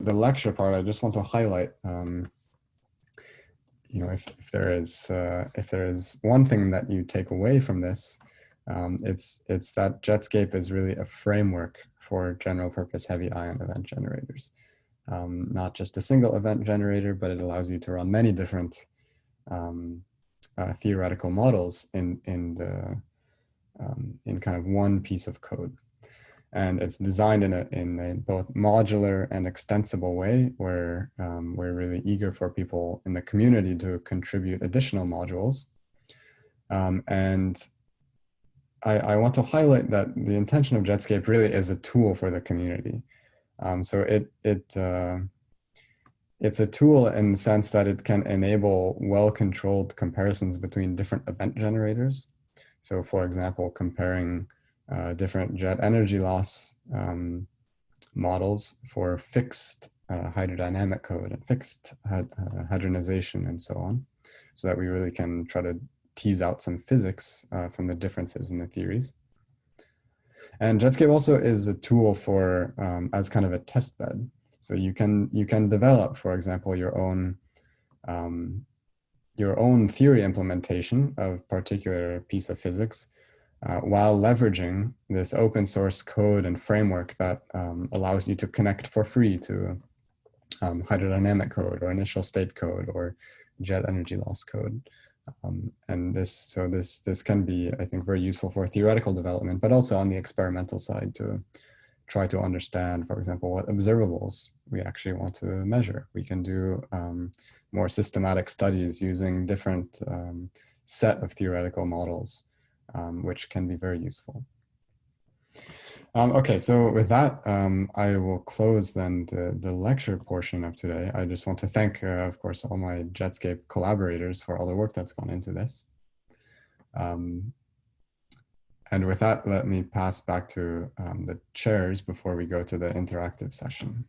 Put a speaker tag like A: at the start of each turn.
A: the lecture part, I just want to highlight, um, you know, if, if there is uh, if there is one thing that you take away from this, um, it's it's that Jetscape is really a framework for general purpose heavy ion event generators. Um, not just a single event generator, but it allows you to run many different um, uh, theoretical models in in the um, in kind of one piece of code and it's designed in a, in a both modular and extensible way where um, we're really eager for people in the community to contribute additional modules. Um, and I, I, want to highlight that the intention of Jetscape really is a tool for the community. Um, so it, it, uh, it's a tool in the sense that it can enable well-controlled comparisons between different event generators. So for example, comparing uh, different jet energy loss um, models for fixed uh, hydrodynamic code and fixed uh, hadronization and so on, so that we really can try to tease out some physics uh, from the differences in the theories. And Jetscape also is a tool for um, as kind of a test bed. So you can you can develop, for example, your own um, your own theory implementation of particular piece of physics uh, while leveraging this open source code and framework that um, allows you to connect for free to um, hydrodynamic code or initial state code or jet energy loss code. Um, and this, so this, this can be, I think, very useful for theoretical development, but also on the experimental side to try to understand, for example, what observables we actually want to measure. We can do um, more systematic studies using different um, set of theoretical models um, which can be very useful. Um, okay, so with that, um, I will close then the, the lecture portion of today. I just want to thank, uh, of course, all my Jetscape collaborators for all the work that's gone into this. Um, and with that, let me pass back to um, the chairs before we go to the interactive session.